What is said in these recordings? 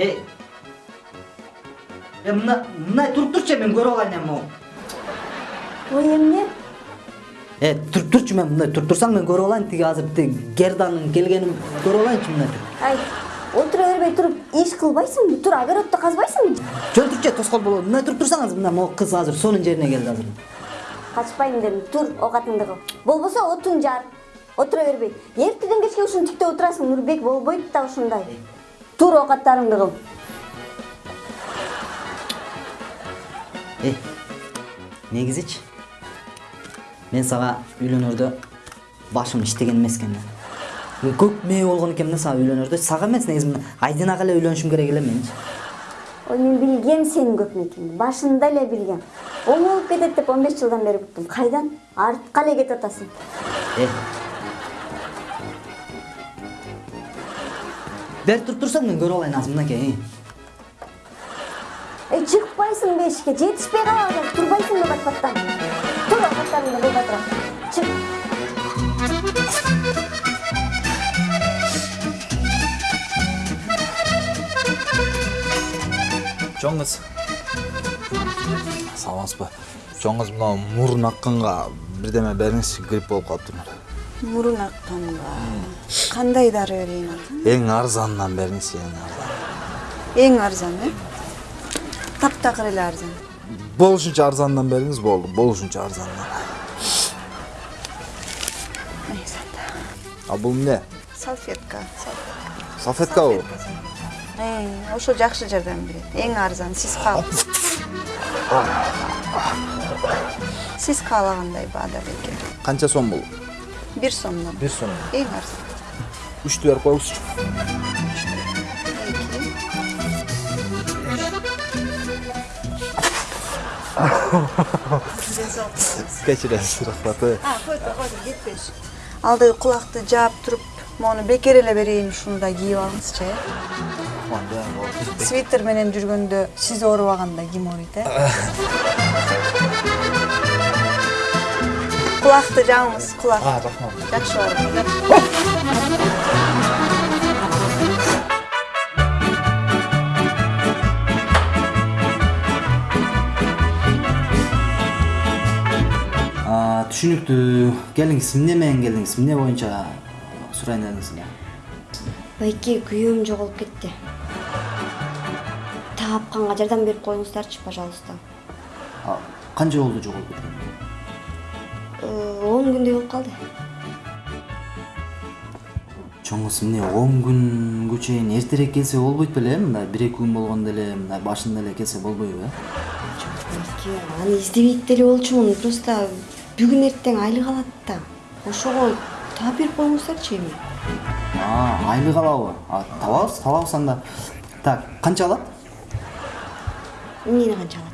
эй э мына мындай туруп турчу мен көрүп алайын эми могу ой эмне э туруп турчу мен мындай туруп турсаң мен көрүп алайын тиги азыр тиги герданын келгенин көрүп алайынчы мындай туруп ай отура бербей туруп иш кылбайсыңбы тур огородто казбайсыңбы жөн турчу тоскоол болобу мындай туруп турсаңыз мына могу кыз азыр сонун жерине келди азыр качпайм дедим тур оокатыңды кыл болбосо отуң жар отура бербей эртеден кечке тиктеп отурасың нурбек болбойт да ушундай тур оокаттарыңды кыл э негизичи мен сага үйлөнөрдө башым иштеген эмес экен да көп мээ болгон экенмин да сага үйлөнөрдө сага эмес негизи мына айдинага эле үйлөнүшүм керек эле менчи ой мен билгем сенин экенин башында эле билгем оң болуп кетет деп он беш жылдан бери күттүм кайдан артка эле кетип атасың э бери туруп турсаң мен көрүп алайын азыр мынакей эй чыкпайсыңбы эшикке жетишпей калабы азыр турбайсыңбы бат баттан тур оокаттарыңды кыл батыра чык чоң кыз саламатсызбы чоң кыз мына мурун акканга бирдеме бериңизчи грипп болуп калыптырмын мурун акканга кандай дары берейин арзан эң арзанынан бериңизчи эң арзан эң арзан э таптакыр эле арзан болушунча арзанынан бериңиз болду болушунча арзанынан а бул эмне салфетка салфеткабы Эй, ошо жакшы жардам берет эң арзан сиз каал сиз каалагандай баада бекер канча сом бул бир сом эң арзан үчтү берип коюңузчу кечиресиз рахмат э койду койду кетпеш алдыгы кулакты жаап туруп моуну бекер эле берейин ушуну да кийип алыңызчы э свитер менен жүргөндө сиз оорубаганда ким ооруйт э кулакты жааңыз кулак рахмат жакшы барып түшүнүктүү келиңиз эмне менен келдиңиз эмне боюнча сурайын дедиңиз байке күйөөм жоголуп кетти таапканга жардам берип коюңуздарчы пожалуйста А, канча болду жоголуп кеткени Э, он күндөй болуп калды чоң кыз эмне он күнгө чейин эртерээк келсе болбойт беле мындай бир эки күн болгондо эле мындай башында эле келсе болбойбу э байке аны издебейт деле болчумун просто бүгүн эртең айлык алат да. Ошого таап берип коюңуздарчы эми. А, айлык алабы А, табабыз табабыз анда. Так канча алат? Эмнени канча алат?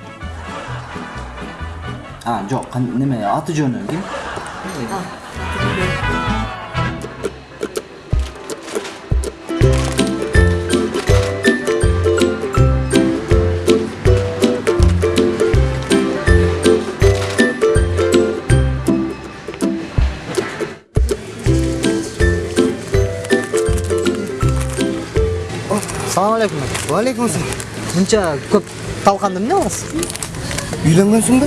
Ha yok ne mi atıcı onu ki? Assalamualaikum. Waalaikumsalam. Buncha ko'p talqindim nima? Uylangansan-da?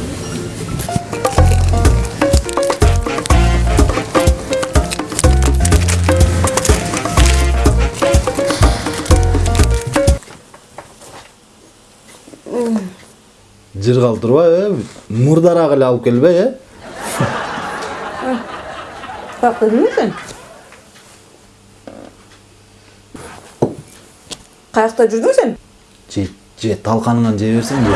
жыр калтырбай э мурдараак эле алып келбей э? Сен? Каякта жүрдүң сен? же же талканыңан жей берсең же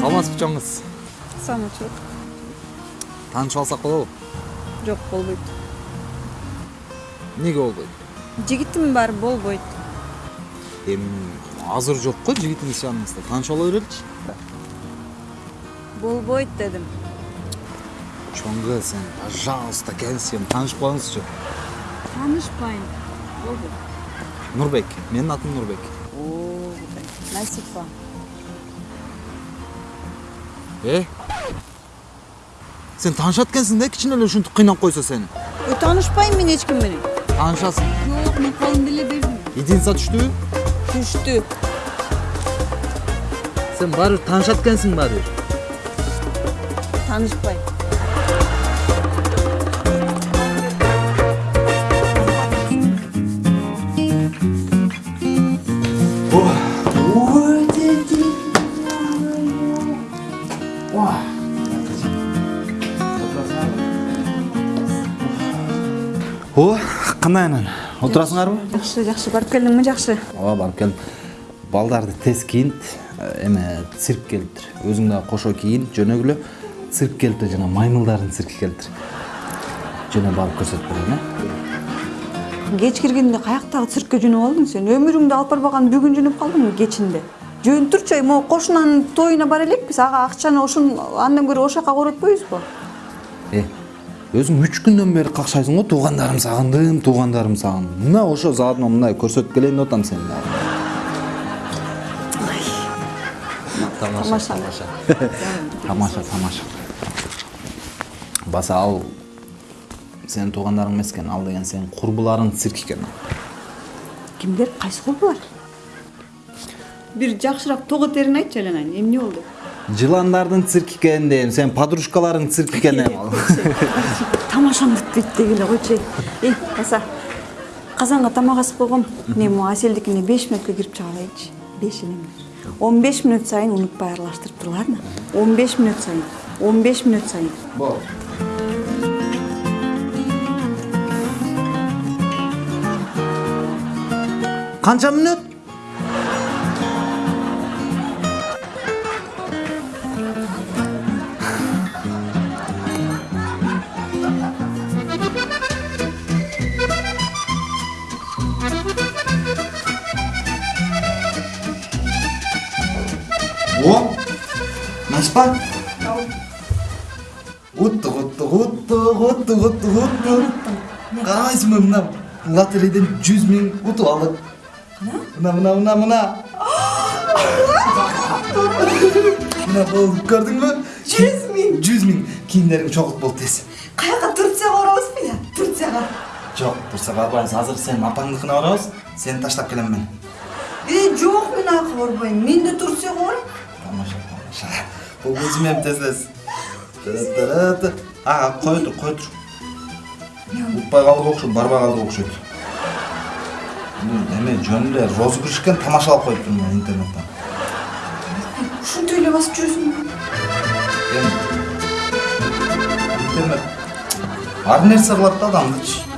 саламатсызбы чоң кыз Таанышып алсак болобу Жок болбойт. эмнеге болбойт Жигитим бар болбойт. эми азыр жок го жигитиңиз жаныңызда тааныша ала береличи болбойт дедим чоң кыз сен пожалуйста келсем таанышып калыңызчы таанышпайм болбойт нурбек менин атым нурбек о насипа. Э сен таанышат экенсиң да кичине эле ушинтип кыйнап койсо сени таанышпайм мен эч ким менен таанышасың жок мен колумду эле бердим единица түштүбү түштү сен баары бир таанышат экенсиң баары бир таанышпайм о кандай анан? Отурасыңарбы жакшы жакшы барып келдиңби жакшы ооба барып келдим балдарды тез кийинт эме цирк келиптир өзүң дагы кошо кийин жөнөгүлө цирк келиптир жана маймылдардын цирки келиптир жөнөп барып көрсөтүп берейин э кеч киргенде каяктагы циркке жөнөп алдың сен? Өмүрүңдү алып барбаган бүгүн жөнөп калдыңбы кечинде? Жөн турчу могу кошунанын тоюна бара элекпиз ага акчаны ошон андан көрө ошол жака коротпойбузбу өзүң үч күндөн бери какшайсың го туугандарым сагындым туугандарым сагындым мына ошо заодно мындай көрсөтүп келейин деп атам сени дагы тамаша тамаша. тамаша. Баса ал сенин туугандарың эмес экен ал деген сенин курбуларыңдын цирки экен кимдер кайсы курбулар бир жакшыраак того терин айтчы айленайын эмне болду? Жыландардын цирки экен дейм сен подружкаларың цирки экен тамашам бүтпөйт дегиле койчу эй баса казанга тамак асып койгом мен могу аселдикине беш мүнөткө кирип чыга алайынчы беш он беш мүнөт сайын унутпай аралаштырып турларны он беш мүнөт сайын он беш мүнөт сайын канча мүнөт О, Уттук, уттук, уттук, уттук. Карабайсыңбы мына лотерейден жүз миң утуп алдык. Мына, мына, мына, мына. Мына болду, көрдүңбү? Жүз миң. Жүз миң. Кийимдериң чогулт болду тез. каяка турцияга барабызбы я турцияга Жок, турса барбайбыз. Азыр сен апаңдыкына барабыз. Сени таштап келем мен. э жок мен аяка барбайм мен да турцияга барам Тамаша, тамаша. Өзүм эми тез-тез. Та-та-та-та. А, кой тур, кой тур. Утпай калдык окшойт, барбай калдык окшойт. Бул эме жөнүндө розыгрыш экен тамашалап коюптурмун мен интернеттен. ушинтип эле басып жүрөсүңбү Эми интернет ар нерсе кылат да адамдычы.